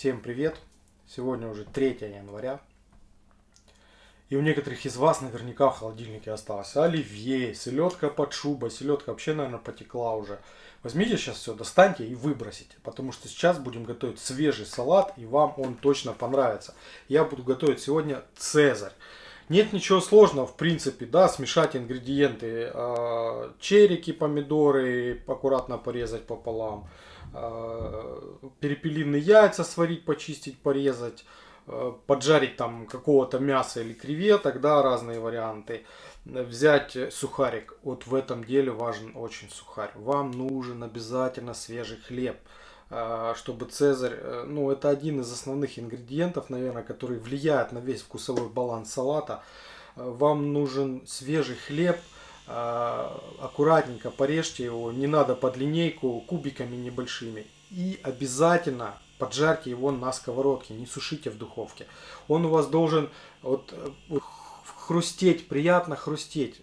Всем привет! Сегодня уже 3 января. И у некоторых из вас наверняка в холодильнике осталось оливье, селедка под шубой. Селедка вообще, наверное, потекла уже. Возьмите сейчас все, достаньте и выбросите. Потому что сейчас будем готовить свежий салат, и вам он точно понравится. Я буду готовить сегодня цезарь. Нет ничего сложного, в принципе, да, смешать ингредиенты. Э, черики, помидоры аккуратно порезать пополам. Э, перепелиные яйца сварить, почистить, порезать. Э, поджарить там какого-то мяса или креветок, да, разные варианты. Взять сухарик. Вот в этом деле важен очень сухарь. Вам нужен обязательно свежий хлеб чтобы Цезарь, ну это один из основных ингредиентов, наверное, который влияет на весь вкусовой баланс салата. Вам нужен свежий хлеб, аккуратненько порежьте его, не надо под линейку, кубиками небольшими. И обязательно поджарьте его на сковородке, не сушите в духовке. Он у вас должен вот, хрустеть, приятно хрустеть.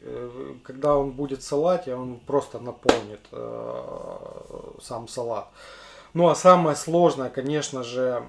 Э, когда он будет в салате, он просто наполнит э, сам салат. Ну а самое сложное, конечно же,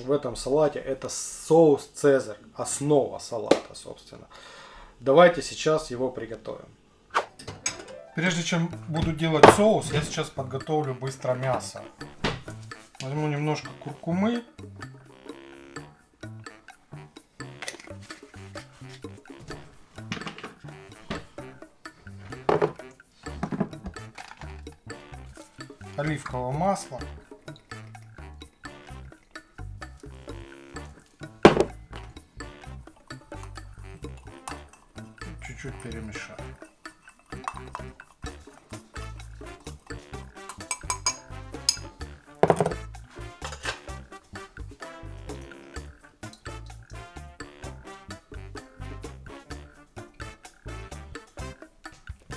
в этом салате это соус Цезарь, основа салата, собственно. Давайте сейчас его приготовим. Прежде чем буду делать соус, я сейчас подготовлю быстро мясо. Возьму немножко куркумы. оливкового масла. Чуть-чуть перемешаю.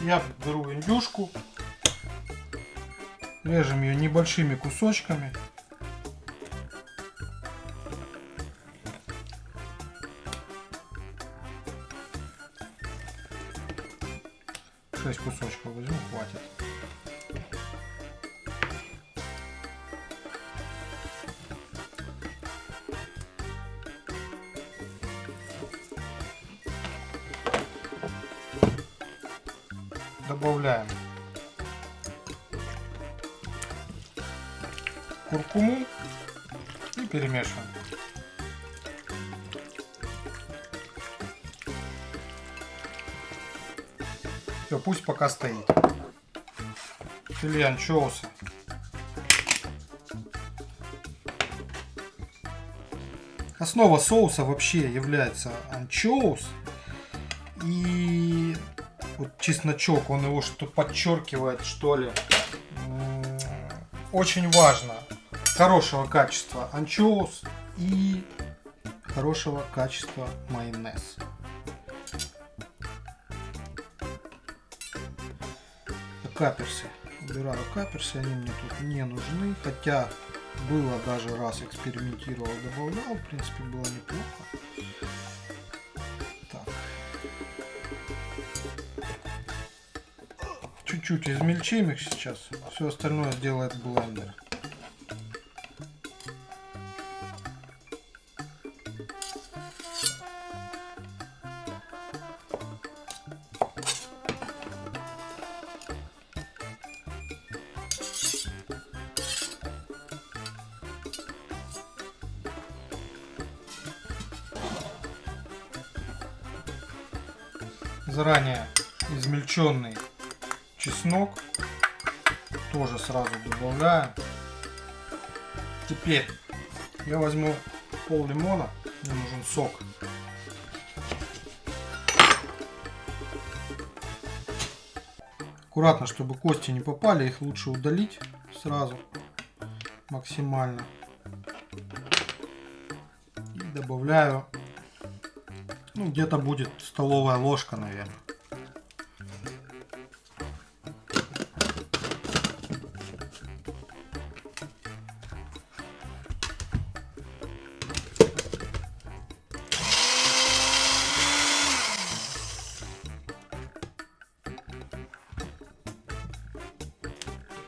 Я беру индюшку, Режем ее небольшими кусочками. Шесть кусочков возьму, хватит. Добавляем куркуму и перемешиваем. Все, пусть пока стоит. Филе анчоуса. Основа соуса вообще является анчоус. И вот чесночок, он его что подчеркивает, что ли. Очень важно хорошего качества анчоус и хорошего качества майонез. Каперсы. Убираю каперсы, они мне тут не нужны. Хотя было даже раз экспериментировал, добавлял. В принципе, было неплохо. Так. Чуть-чуть измельчим их сейчас. Все остальное сделает блендер. Заранее измельченный чеснок тоже сразу добавляем. Теперь я возьму пол лимона, мне нужен сок. Аккуратно, чтобы кости не попали, их лучше удалить сразу максимально. И добавляю ну, где-то будет столовая ложка, наверное.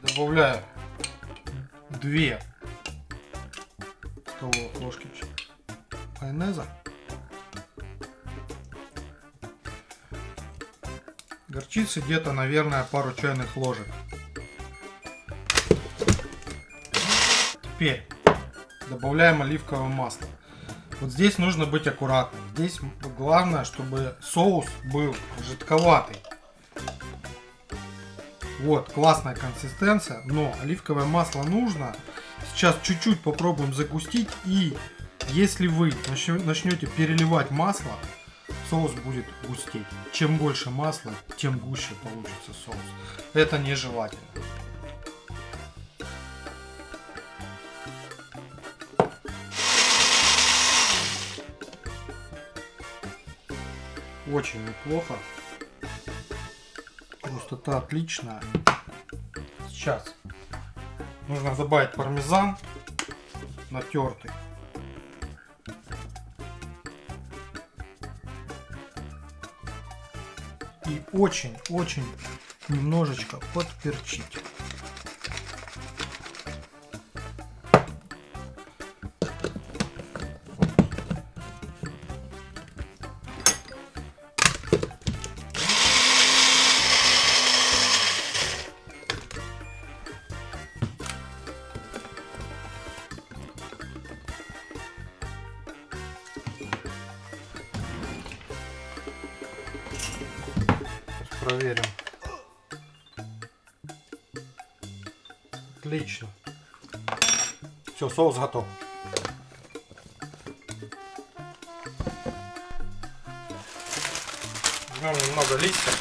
Добавляю две столовых ложки майонеза. Горчицы где-то, наверное, пару чайных ложек. Теперь добавляем оливковое масло. Вот здесь нужно быть аккуратным. Здесь главное, чтобы соус был жидковатый. Вот, классная консистенция, но оливковое масло нужно. Сейчас чуть-чуть попробуем загустить. И если вы начнете переливать масло, соус будет густеть. Чем больше масла, тем гуще получится соус. Это нежелательно. Очень неплохо. Густота отличная. Сейчас нужно добавить пармезан натертый. Очень-очень немножечко подперчить. Проверим. Отлично. Все, соус готов. Возьмем немного листьев.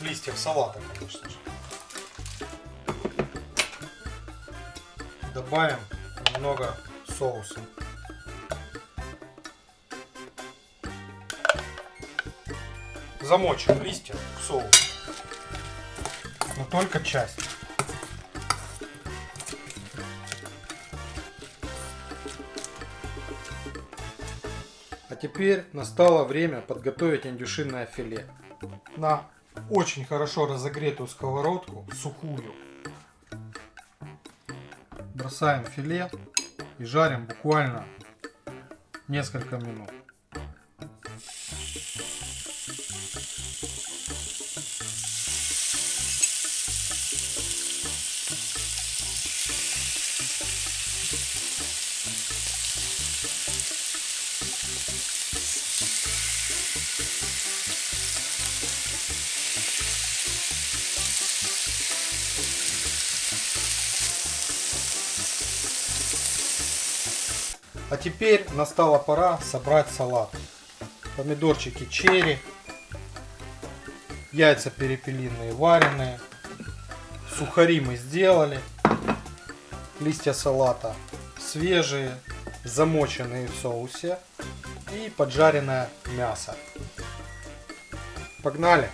Листьев салата, конечно же. Добавим немного соуса. Замочим листья в соус. Но только часть. А теперь настало время подготовить индюшиное филе. На очень хорошо разогретую сковородку, сухую, бросаем филе и жарим буквально несколько минут. А теперь настала пора собрать салат. Помидорчики черри, яйца перепелиные вареные, сухари мы сделали, листья салата свежие, замоченные в соусе и поджаренное мясо. Погнали!